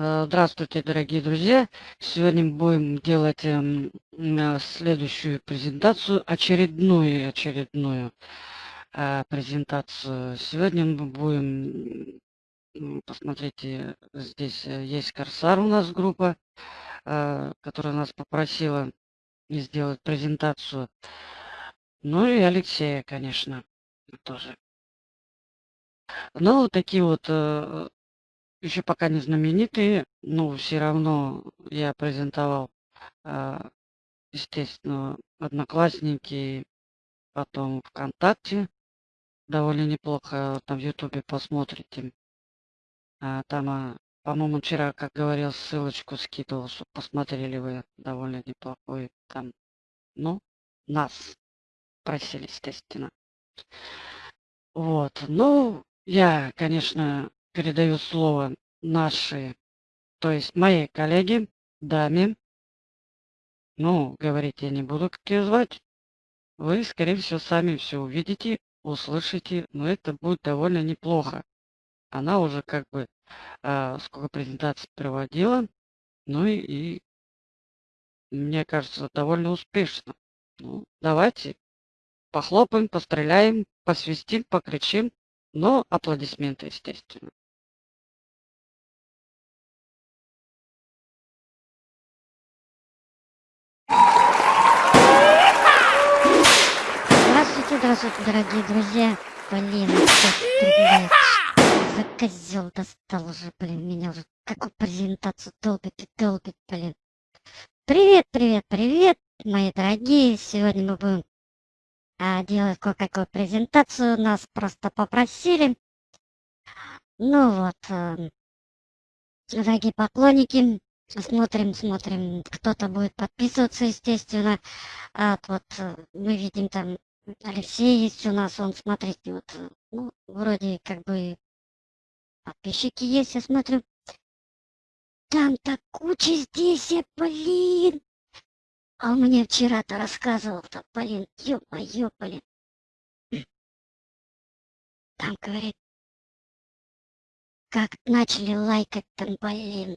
Э, здравствуйте, дорогие друзья! Сегодня мы будем делать эм, э, следующую презентацию, очередную, очередную э, презентацию. Сегодня мы будем, посмотрите, здесь есть Корсар у нас группа, которая нас попросила сделать презентацию. Ну и Алексея, конечно, тоже. Ну, вот такие вот еще пока не знаменитые, но все равно я презентовал, а, естественно, Одноклассники, потом ВКонтакте. Довольно неплохо там в Ютубе посмотрите. А, там, а, по-моему, вчера, как говорил, ссылочку скидывал, чтобы посмотрели вы довольно неплохой там. Ну, нас просили, естественно. Вот. Ну, я, конечно, передаю слово нашей, то есть моей коллеге, даме. Ну, говорить я не буду, как ее звать. Вы, скорее всего, сами все увидите, услышите, но это будет довольно неплохо. Она уже как бы э, сколько презентаций проводила, ну и, и мне кажется, довольно успешно. Ну, давайте похлопаем, постреляем, посвистим, покричим, но аплодисменты, естественно. Здравствуйте, здравствуйте, дорогие друзья. Блин, блядь, за козел достал уже, блин, меня уже какую презентацию долбит и долбит, блин. Привет, привет, привет, мои дорогие. Сегодня мы будем а, делать кое-какую презентацию. Нас просто попросили. Ну вот, э, дорогие поклонники, Смотрим, смотрим, кто-то будет подписываться, естественно. А вот э, мы видим там Алексей есть у нас, он, смотрите, вот, э, ну, вроде как бы подписчики есть, я смотрю. Там так куча здесь, я, блин. А он мне вчера-то рассказывал-то, блин, ё-моё, блин. Там, говорит, как начали лайкать там, блин,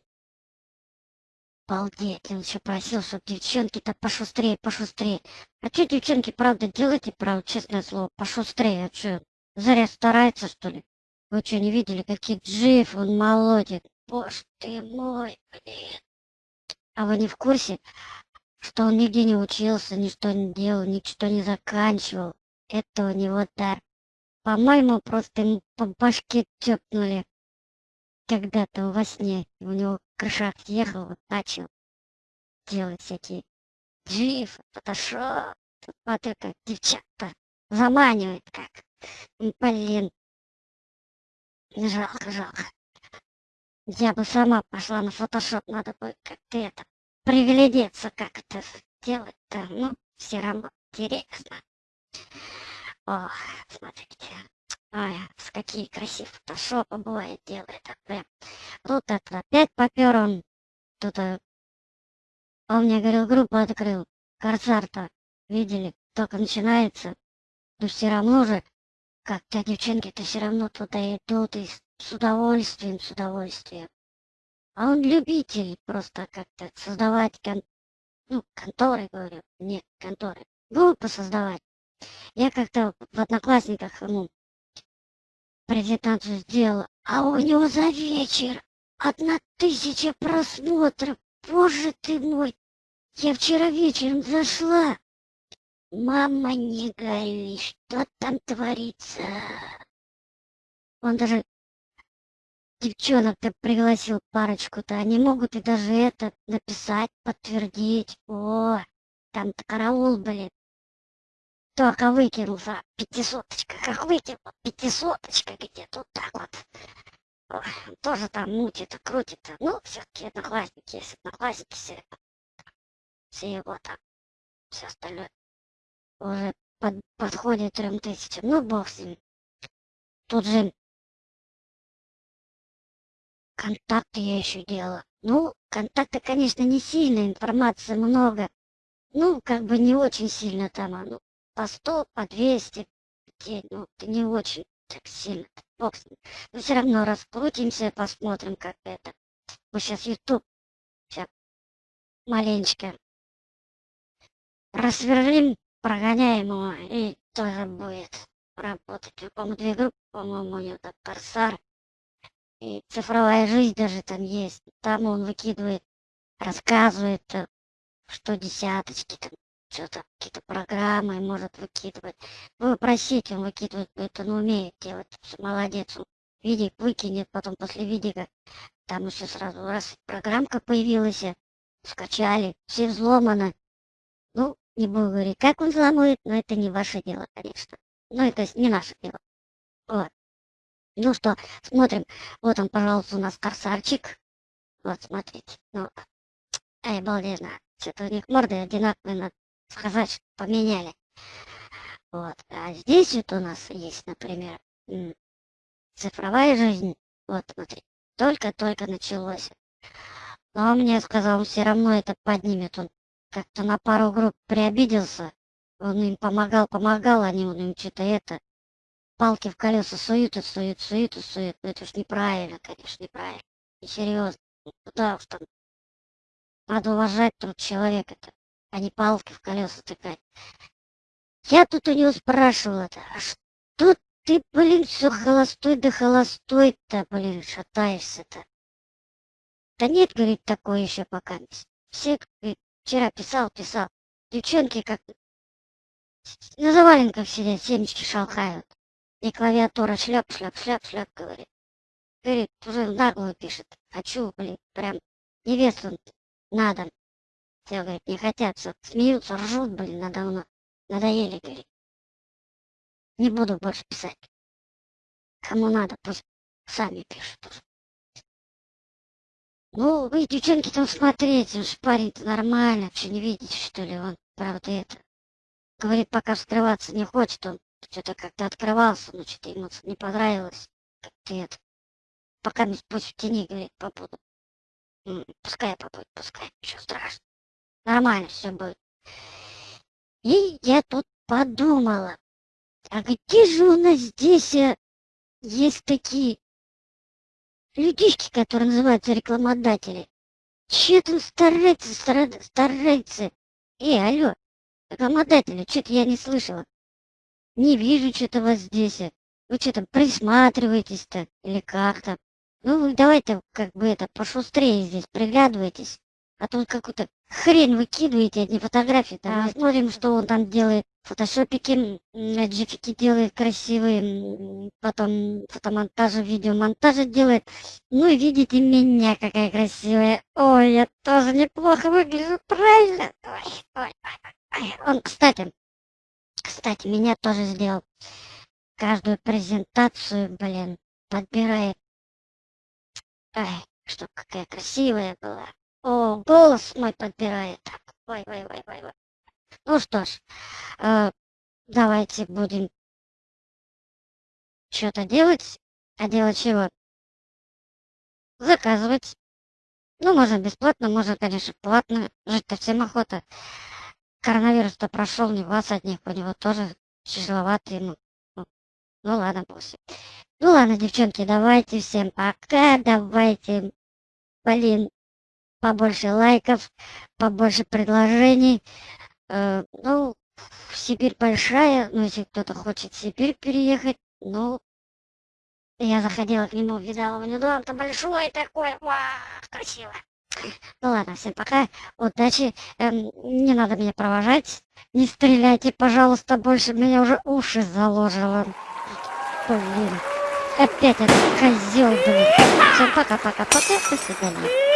Обалдеть, он еще просил, чтобы девчонки-то пошустрее, пошустрее. А что девчонки, правда, делайте, правда, честное слово, пошустрее, а что, Заря старается, что ли? Вы что, не видели, какие джиф он молодит? Боже ты мой, блин. А вы не в курсе, что он нигде не учился, ничто не делал, ничто не заканчивал? Это у него дар. По-моему, просто ему по башке тёпнули когда-то во сне. У него крыша съехал, вот начал делать всякие джиф, фотошоп. Вот это девчата заманивает как. Блин. Жалко, жалко. Я бы сама пошла на фотошоп, надо бы как-то это, приглядеться, как это делать-то. Ну, все равно интересно. О, смотрите. Ой, с какие красивые фотошопы бывает делает. Прям. Тут это опять попер он. Тут а, он мне говорил, группу открыл. Корсар-то, видели, только начинается. Но все равно же, как-то девчонки-то все равно туда идут и с удовольствием, с удовольствием. А он любитель просто как-то создавать кон... ну, конторы, говорю, нет, конторы. Группы создавать. Я как-то в Одноклассниках, ну, презентацию сделала, а у него за вечер одна тысяча просмотров. Боже ты мой! Я вчера вечером зашла. Мама, не горюй, что там творится? Он даже девчонок-то пригласил парочку-то. Они могут и даже это написать, подтвердить. О, там-то караул, блин. Только выкинул за пятисоточка. Как выкинул, пятисоточка где-то вот так вот. Тоже там мутит, крутит. Ну, все-таки одноклассники есть, одноклассники все. Все его там, все остальное. Уже под, подходит трем тысячам. Ну, бог с ним. Тут же контакты я еще делала. Ну, контакты, конечно, не сильно, информации много. Ну, как бы не очень сильно там, ну, по 100, по 200 в день. Ну, это не очень так сильно. Бог с ним. Но все равно раскрутимся, посмотрим, как это. Мы сейчас YouTube сейчас маленечко рассверлим, прогоняем его, и тоже будет работать. По-моему, две группы, по-моему, у него так Корсар. И цифровая жизнь даже там есть. Там он выкидывает, рассказывает, э, что десяточки, там что-то, какие-то программы может выкидывать. Вы просите, он выкидывает, это он умеет делать. Молодец, он видик выкинет, потом после видика там еще сразу раз программка появилась, скачали, все взломано. Ну, не буду говорить, как он взломает, но это не ваше дело, конечно. Ну, это не наше дело. Вот. Ну что, смотрим. Вот он, пожалуйста, у нас корсарчик. Вот, смотрите. Ну, ай, обалденно. Что-то у них морды одинаковые, надо сказать, что поменяли. Вот. А здесь вот у нас есть, например, цифровая жизнь. Вот, смотри, только-только началось. Но он мне сказал, он все равно это поднимет. Он как-то на пару групп приобиделся. Он им помогал, помогал, они он им что-то это, палки в колеса суют и суют, суют и суют. Ну это ж неправильно, конечно, неправильно. Серьезно. Куда уж там. Надо уважать труд человека-то, а не палки в колеса тыкать. Я тут у него спрашивала-то, а что ты, блин, все холостой да холостой-то, блин, шатаешься-то? Да нет, говорит, такое еще пока. Все, говорит, вчера писал, писал. Девчонки как на заваленках сидят, семечки шалхают. И клавиатура шляп, шляп, шляп, шляп, говорит. Говорит, уже нагло пишет. Хочу, блин, прям невесту надо. Все, говорит, не хотят, смеются, ржут, блин, надо мной. Надоели, говорит. Не буду больше писать. Кому надо, пусть сами пишут. Ну, вы, девчонки, там смотрите, уж парень-то нормально, что не видите, что ли, он, правда, это. Говорит, пока вскрываться не хочет, он что-то как-то открывался, но что-то ему не понравилось, как ты это. Пока пусть в тени, говорит, побуду. Пускай побудет, пускай, ничего страшного. Нормально все будет. И я тут подумала, а где же у нас здесь э, есть такие людишки, которые называются рекламодатели? Че там старается, старается? Эй, алло, рекламодатели, что-то я не слышала. Не вижу что-то вас здесь. Вы что там присматриваетесь-то? Или как то Ну, вы давайте как бы это пошустрее здесь приглядывайтесь. А тут какую-то хрень выкидываете, одни фотографии. Там а, смотрим, что он там делает. Фотошопики, джифики делает красивые, потом фотомонтажи, видеомонтажи делает. Ну и видите меня, какая красивая. Ой, я тоже неплохо выгляжу, правильно? Ой, ой, ой, ой. Он, кстати, кстати, меня тоже сделал. Каждую презентацию, блин, подбирает. Ай, что какая красивая была. О, голос мой подбирает. Ой, ой, ой, ой, ой. Ну что ж, э, давайте будем что-то делать. А делать чего? Заказывать. Ну, можно бесплатно, можно, конечно, платно. Жить-то всем охота. Коронавирус-то прошел не вас одних, у него тоже тяжеловато ему. Ну, ну ладно, пусть. Ну ладно, девчонки, давайте всем пока, давайте, блин, побольше лайков, побольше предложений. Э, ну, Сибирь большая, ну, если кто-то хочет в Сибирь переехать, ну, я заходила к нему, видала, у него дом-то большой такой, вау, красиво. Ну ладно, всем пока, удачи, эм, не надо меня провожать, не стреляйте, пожалуйста, больше, меня уже уши заложило. Блин, опять этот козел, блин. Всем пока-пока-пока, до свидания.